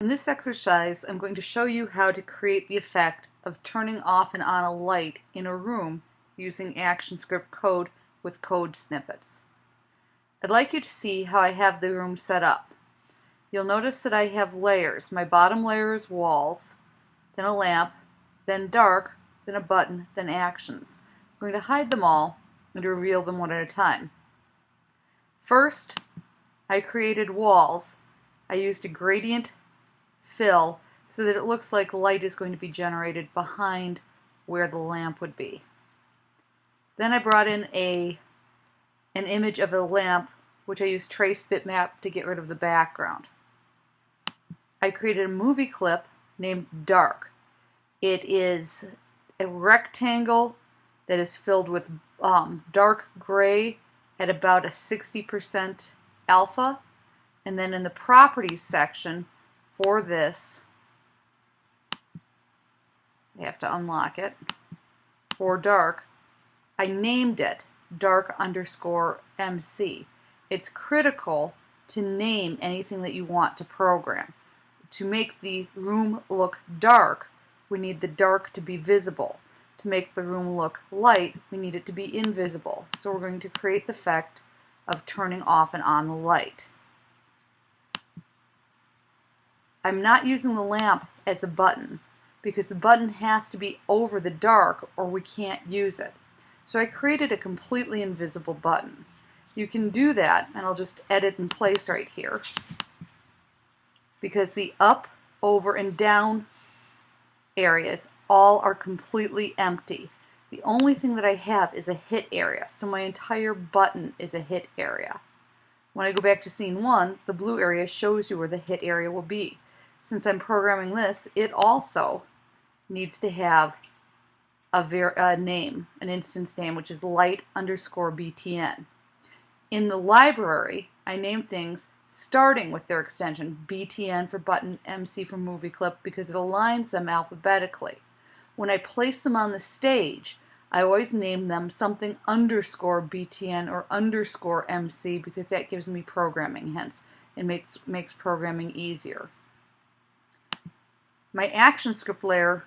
In this exercise, I'm going to show you how to create the effect of turning off and on a light in a room using ActionScript code with code snippets. I'd like you to see how I have the room set up. You'll notice that I have layers. My bottom layer is walls, then a lamp, then dark, then a button, then actions. I'm going to hide them all and reveal them one at a time. First, I created walls. I used a gradient fill so that it looks like light is going to be generated behind where the lamp would be. Then I brought in a an image of a lamp which I used trace bitmap to get rid of the background. I created a movie clip named Dark. It is a rectangle that is filled with um, dark gray at about a 60% alpha and then in the properties section for this, I have to unlock it, for dark, I named it dark underscore MC. It's critical to name anything that you want to program. To make the room look dark, we need the dark to be visible. To make the room look light, we need it to be invisible. So we're going to create the effect of turning off and on the light. I'm not using the lamp as a button because the button has to be over the dark or we can't use it. So I created a completely invisible button. You can do that, and I'll just edit in place right here, because the up, over, and down areas all are completely empty. The only thing that I have is a hit area, so my entire button is a hit area. When I go back to scene 1, the blue area shows you where the hit area will be since I'm programming this, it also needs to have a, a, name, an instance name, which is light underscore btn. In the library, I name things starting with their extension, btn for button, mc for movie clip, because it aligns them alphabetically. When I place them on the stage, I always name them something underscore btn or underscore mc because that gives me programming hints. It makes, makes programming easier. My ActionScript layer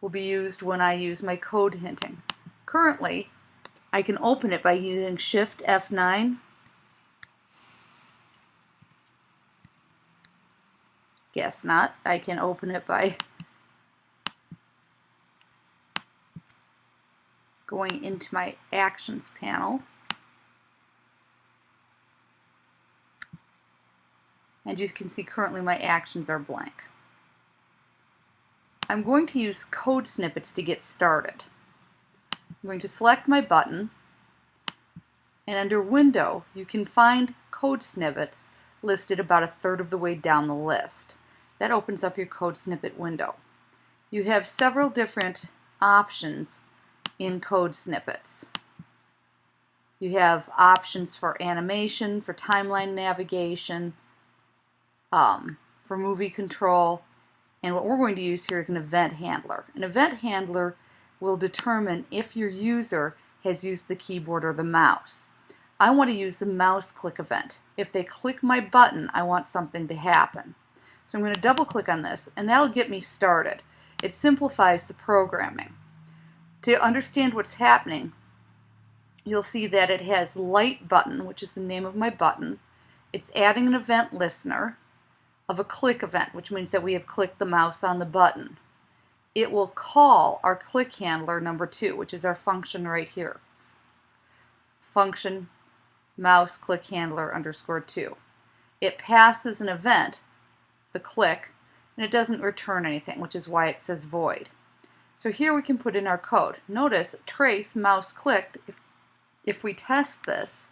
will be used when I use my code hinting. Currently, I can open it by using Shift F9 Guess not. I can open it by going into my Actions panel. And you can see currently my actions are blank. I'm going to use code snippets to get started. I'm going to select my button and under Window you can find code snippets listed about a third of the way down the list. That opens up your code snippet window. You have several different options in code snippets. You have options for animation, for timeline navigation, um, for movie control, and what we're going to use here is an event handler. An event handler will determine if your user has used the keyboard or the mouse. I want to use the mouse click event. If they click my button, I want something to happen. So I'm going to double click on this and that'll get me started. It simplifies the programming. To understand what's happening, you'll see that it has light button, which is the name of my button. It's adding an event listener of a click event, which means that we have clicked the mouse on the button. It will call our click handler number two, which is our function right here. Function mouse click handler underscore two. It passes an event, the click, and it doesn't return anything, which is why it says void. So here we can put in our code. Notice trace mouse clicked. If, if we test this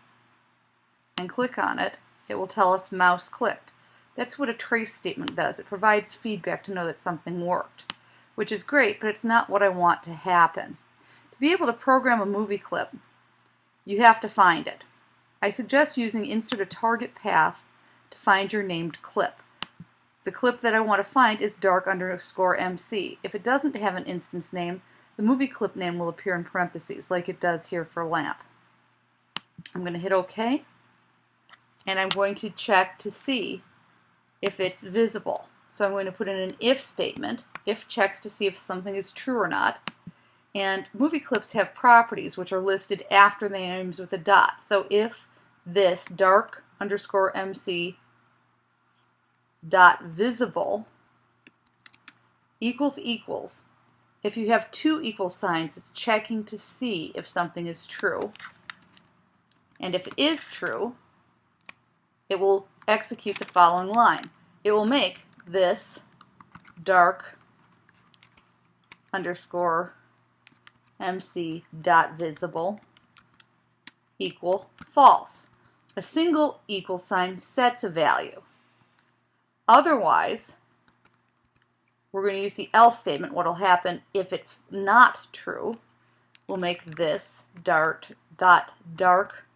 and click on it, it will tell us mouse clicked. That's what a trace statement does. It provides feedback to know that something worked, which is great, but it's not what I want to happen. To be able to program a movie clip, you have to find it. I suggest using insert a target path to find your named clip. The clip that I want to find is dark underscore MC. If it doesn't have an instance name, the movie clip name will appear in parentheses like it does here for lamp. I'm going to hit OK and I'm going to check to see if it's visible. So I'm going to put in an if statement. If checks to see if something is true or not. And movie clips have properties which are listed after the names with a dot. So if this dark underscore MC dot visible equals equals, if you have two equal signs, it's checking to see if something is true. And if it is true, it will execute the following line. It will make this dark underscore mc dot visible equal false. A single equal sign sets a value. Otherwise, we're going to use the else statement. What will happen if it's not true? We'll make this dart dot dark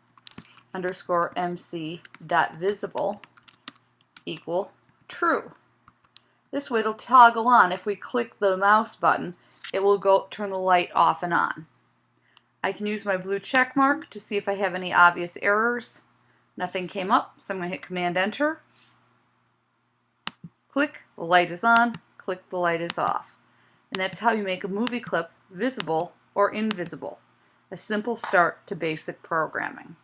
underscore mc dot visible equal true. This way it'll toggle on. If we click the mouse button, it will go turn the light off and on. I can use my blue check mark to see if I have any obvious errors. Nothing came up, so I'm going to hit Command Enter. Click, the light is on, click, the light is off. And that's how you make a movie clip visible or invisible. A simple start to basic programming.